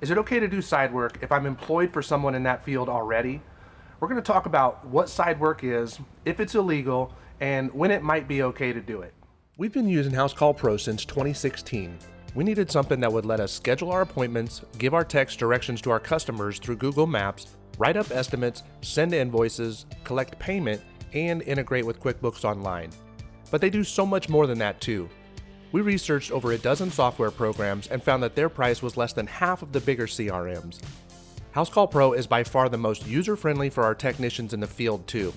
Is it okay to do side work if I'm employed for someone in that field already? We're going to talk about what side work is, if it's illegal, and when it might be okay to do it. We've been using House Call Pro since 2016. We needed something that would let us schedule our appointments, give our text directions to our customers through Google Maps, write up estimates, send invoices, collect payment, and integrate with QuickBooks Online. But they do so much more than that too. We researched over a dozen software programs and found that their price was less than half of the bigger CRMs. HouseCall Pro is by far the most user-friendly for our technicians in the field too.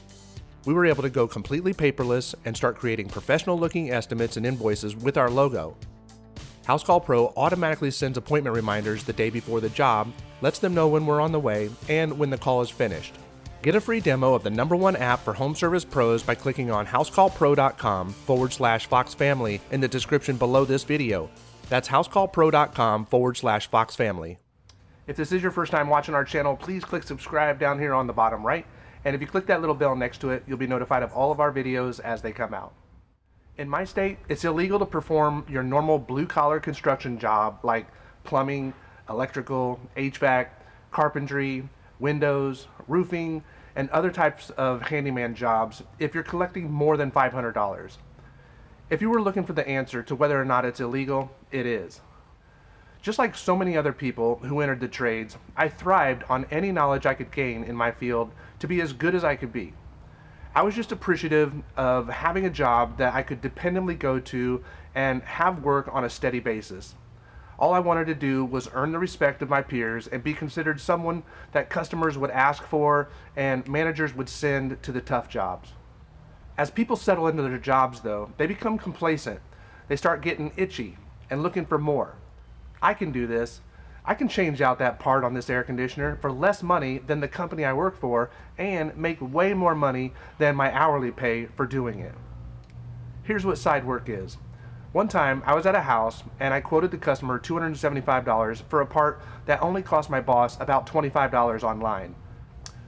We were able to go completely paperless and start creating professional-looking estimates and invoices with our logo. HouseCall Pro automatically sends appointment reminders the day before the job, lets them know when we're on the way, and when the call is finished. Get a free demo of the number one app for home service pros by clicking on housecallpro.com forward slash Fox Family in the description below this video. That's housecallpro.com forward slash Fox Family. If this is your first time watching our channel, please click subscribe down here on the bottom right. And if you click that little bell next to it, you'll be notified of all of our videos as they come out. In my state, it's illegal to perform your normal blue collar construction job like plumbing, electrical, HVAC, carpentry, windows, roofing, and other types of handyman jobs if you're collecting more than $500. If you were looking for the answer to whether or not it's illegal, it is. Just like so many other people who entered the trades, I thrived on any knowledge I could gain in my field to be as good as I could be. I was just appreciative of having a job that I could dependably go to and have work on a steady basis. All I wanted to do was earn the respect of my peers and be considered someone that customers would ask for and managers would send to the tough jobs. As people settle into their jobs though, they become complacent. They start getting itchy and looking for more. I can do this. I can change out that part on this air conditioner for less money than the company I work for and make way more money than my hourly pay for doing it. Here's what side work is. One time, I was at a house and I quoted the customer $275 for a part that only cost my boss about $25 online.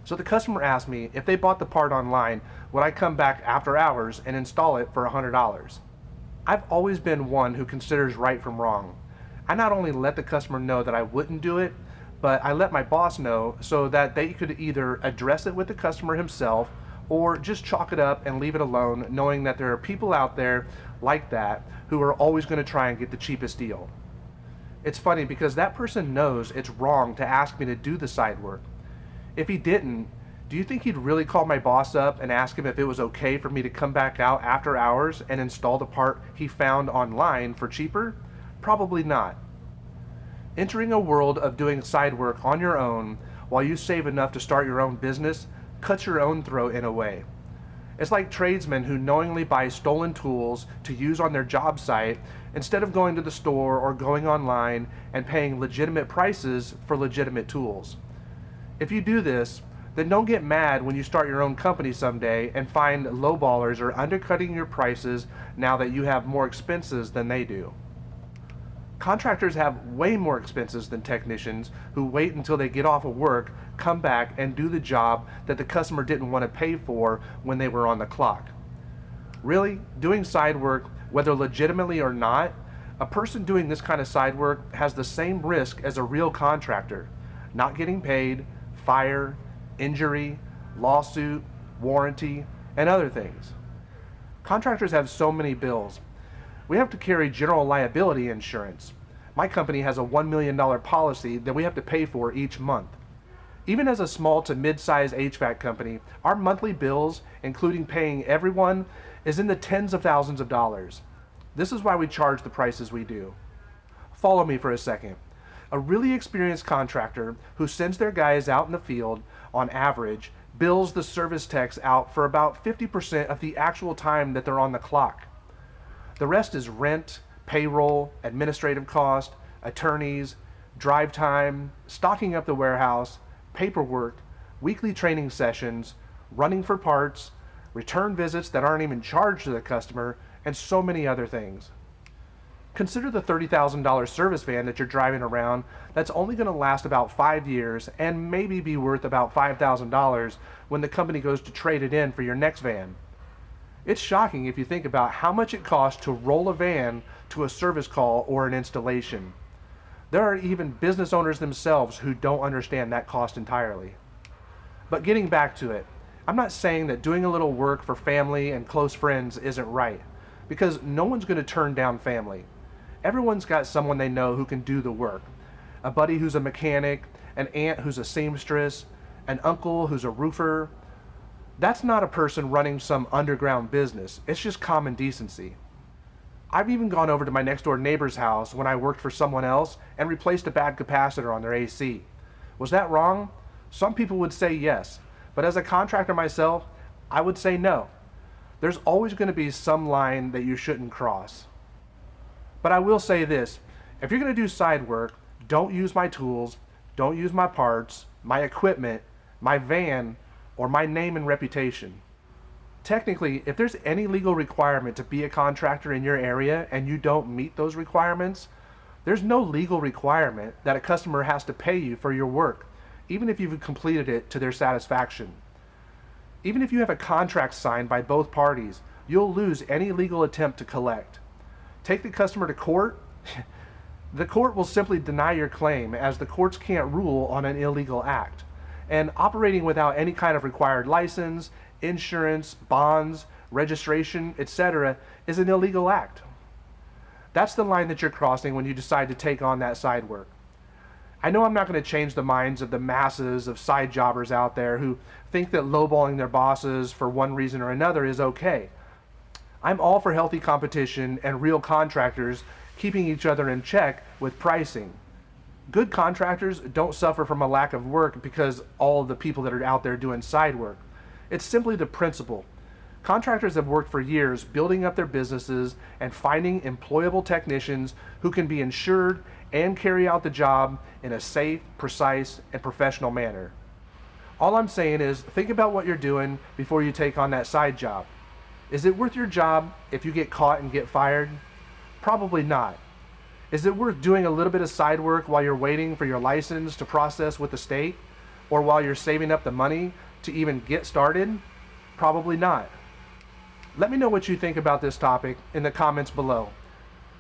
So the customer asked me if they bought the part online, would I come back after hours and install it for $100? I've always been one who considers right from wrong. I not only let the customer know that I wouldn't do it, but I let my boss know so that they could either address it with the customer himself or just chalk it up and leave it alone, knowing that there are people out there like that who are always going to try and get the cheapest deal. It's funny because that person knows it's wrong to ask me to do the side work. If he didn't, do you think he'd really call my boss up and ask him if it was okay for me to come back out after hours and install the part he found online for cheaper? Probably not. Entering a world of doing side work on your own while you save enough to start your own business cuts your own throat in a way. It's like tradesmen who knowingly buy stolen tools to use on their job site instead of going to the store or going online and paying legitimate prices for legitimate tools. If you do this, then don't get mad when you start your own company someday and find lowballers are undercutting your prices now that you have more expenses than they do. Contractors have way more expenses than technicians who wait until they get off of work, come back, and do the job that the customer didn't want to pay for when they were on the clock. Really, doing side work, whether legitimately or not, a person doing this kind of side work has the same risk as a real contractor. Not getting paid, fire, injury, lawsuit, warranty, and other things. Contractors have so many bills, we have to carry general liability insurance. My company has a $1 million policy that we have to pay for each month. Even as a small to mid-size HVAC company, our monthly bills, including paying everyone, is in the tens of thousands of dollars. This is why we charge the prices we do. Follow me for a second. A really experienced contractor who sends their guys out in the field, on average, bills the service techs out for about 50% of the actual time that they're on the clock. The rest is rent, payroll, administrative cost, attorneys, drive time, stocking up the warehouse, paperwork, weekly training sessions, running for parts, return visits that aren't even charged to the customer, and so many other things. Consider the $30,000 service van that you're driving around that's only going to last about five years and maybe be worth about $5,000 when the company goes to trade it in for your next van. It's shocking if you think about how much it costs to roll a van to a service call or an installation. There are even business owners themselves who don't understand that cost entirely. But getting back to it, I'm not saying that doing a little work for family and close friends isn't right, because no one's going to turn down family. Everyone's got someone they know who can do the work. A buddy who's a mechanic, an aunt who's a seamstress, an uncle who's a roofer. That's not a person running some underground business. It's just common decency. I've even gone over to my next door neighbor's house when I worked for someone else and replaced a bad capacitor on their AC. Was that wrong? Some people would say yes, but as a contractor myself, I would say no. There's always going to be some line that you shouldn't cross. But I will say this, if you're going to do side work, don't use my tools, don't use my parts, my equipment, my van, or my name and reputation. Technically, if there's any legal requirement to be a contractor in your area and you don't meet those requirements, there's no legal requirement that a customer has to pay you for your work, even if you've completed it to their satisfaction. Even if you have a contract signed by both parties, you'll lose any legal attempt to collect. Take the customer to court, the court will simply deny your claim as the courts can't rule on an illegal act. And operating without any kind of required license insurance, bonds, registration, etc., is an illegal act. That's the line that you're crossing when you decide to take on that side work. I know I'm not going to change the minds of the masses of side jobbers out there who think that lowballing their bosses for one reason or another is okay. I'm all for healthy competition and real contractors keeping each other in check with pricing. Good contractors don't suffer from a lack of work because all the people that are out there doing side work. It's simply the principle. Contractors have worked for years building up their businesses and finding employable technicians who can be insured and carry out the job in a safe, precise, and professional manner. All I'm saying is think about what you're doing before you take on that side job. Is it worth your job if you get caught and get fired? Probably not. Is it worth doing a little bit of side work while you're waiting for your license to process with the state? Or while you're saving up the money to even get started? Probably not. Let me know what you think about this topic in the comments below.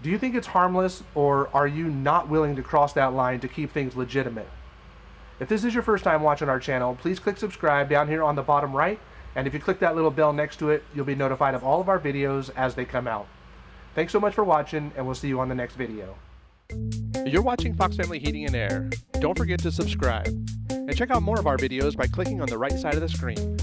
Do you think it's harmless or are you not willing to cross that line to keep things legitimate? If this is your first time watching our channel, please click subscribe down here on the bottom right. And if you click that little bell next to it, you'll be notified of all of our videos as they come out. Thanks so much for watching and we'll see you on the next video. You're watching Fox Family Heating and Air. Don't forget to subscribe. And check out more of our videos by clicking on the right side of the screen.